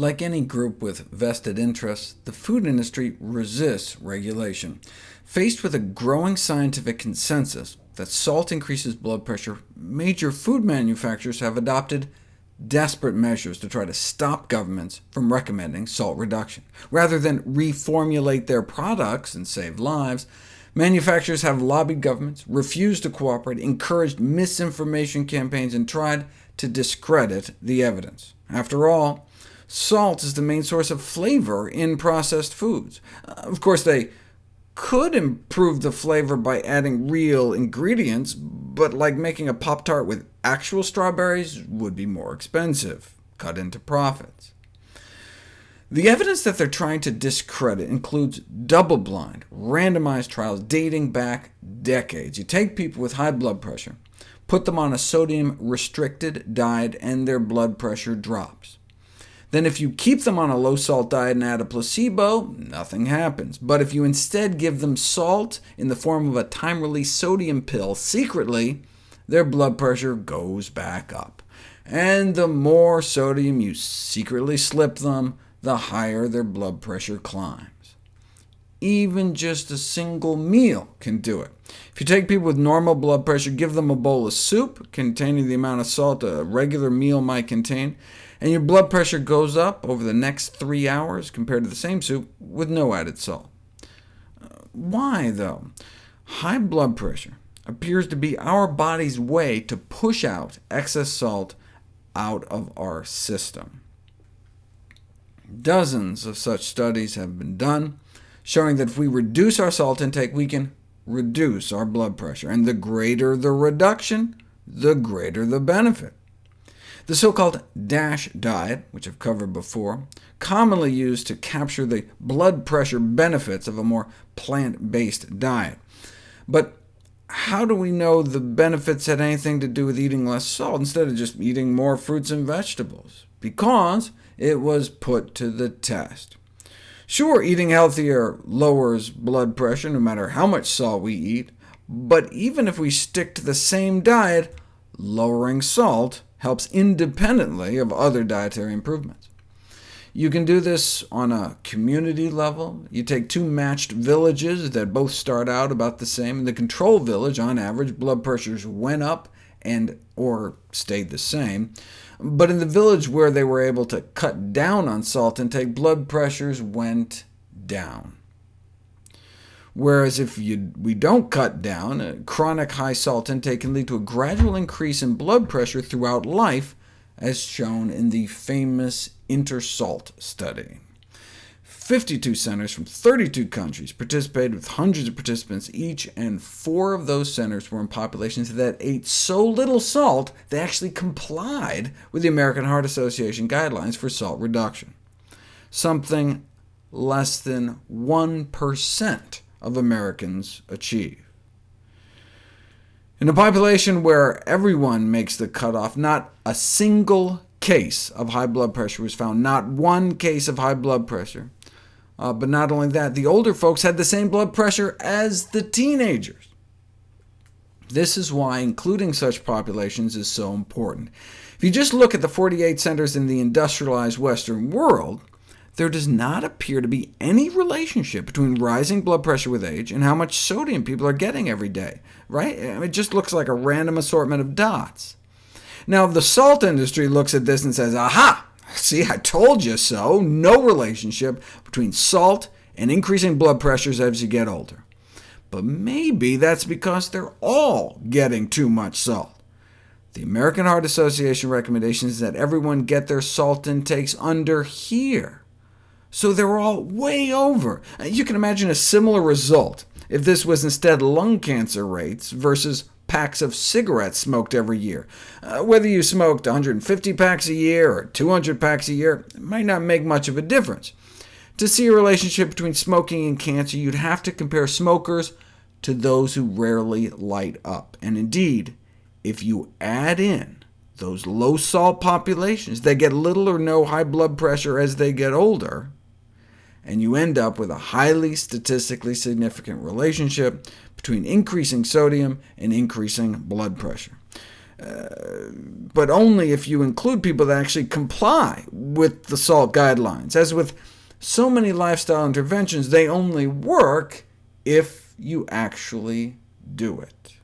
Like any group with vested interests, the food industry resists regulation. Faced with a growing scientific consensus that salt increases blood pressure, major food manufacturers have adopted desperate measures to try to stop governments from recommending salt reduction. Rather than reformulate their products and save lives, manufacturers have lobbied governments, refused to cooperate, encouraged misinformation campaigns, and tried to discredit the evidence. After all, Salt is the main source of flavor in processed foods. Uh, of course, they could improve the flavor by adding real ingredients, but like making a Pop-Tart with actual strawberries would be more expensive, cut into profits. The evidence that they're trying to discredit includes double-blind, randomized trials dating back decades. You take people with high blood pressure, put them on a sodium-restricted diet, and their blood pressure drops. Then if you keep them on a low-salt diet and add a placebo, nothing happens. But if you instead give them salt in the form of a time-release sodium pill secretly, their blood pressure goes back up. And the more sodium you secretly slip them, the higher their blood pressure climbs. Even just a single meal can do it. If you take people with normal blood pressure, give them a bowl of soup containing the amount of salt a regular meal might contain, and your blood pressure goes up over the next three hours compared to the same soup with no added salt. Uh, why, though? High blood pressure appears to be our body's way to push out excess salt out of our system. Dozens of such studies have been done, showing that if we reduce our salt intake, we can reduce our blood pressure, and the greater the reduction, the greater the benefit. The so-called DASH diet, which I've covered before, commonly used to capture the blood pressure benefits of a more plant-based diet. But how do we know the benefits had anything to do with eating less salt instead of just eating more fruits and vegetables? Because it was put to the test. Sure, eating healthier lowers blood pressure no matter how much salt we eat, but even if we stick to the same diet, lowering salt helps independently of other dietary improvements. You can do this on a community level. You take two matched villages that both start out about the same. In the control village, on average, blood pressures went up and or stayed the same. But in the village where they were able to cut down on salt intake, blood pressures went down. Whereas if you, we don't cut down, uh, chronic high salt intake can lead to a gradual increase in blood pressure throughout life, as shown in the famous INTERSALT study. 52 centers from 32 countries participated with hundreds of participants each, and four of those centers were in populations that ate so little salt they actually complied with the American Heart Association guidelines for salt reduction. Something less than 1% of Americans achieve. In a population where everyone makes the cutoff, not a single case of high blood pressure was found, not one case of high blood pressure. Uh, but not only that, the older folks had the same blood pressure as the teenagers. This is why including such populations is so important. If you just look at the 48 centers in the industrialized Western world, there does not appear to be any relationship between rising blood pressure with age and how much sodium people are getting every day, right? It just looks like a random assortment of dots. Now, the salt industry looks at this and says, aha, see, I told you so, no relationship between salt and increasing blood pressures as you get older. But maybe that's because they're all getting too much salt. The American Heart Association recommendation is that everyone get their salt intakes under here. So they're all way over. You can imagine a similar result if this was instead lung cancer rates versus packs of cigarettes smoked every year. Uh, whether you smoked 150 packs a year or 200 packs a year might not make much of a difference. To see a relationship between smoking and cancer, you'd have to compare smokers to those who rarely light up. And indeed, if you add in those low-salt populations that get little or no high blood pressure as they get older, and you end up with a highly statistically significant relationship between increasing sodium and increasing blood pressure. uh, but only if you include people that actually comply with the SALT guidelines. As with so many lifestyle interventions, they only work if you actually do it.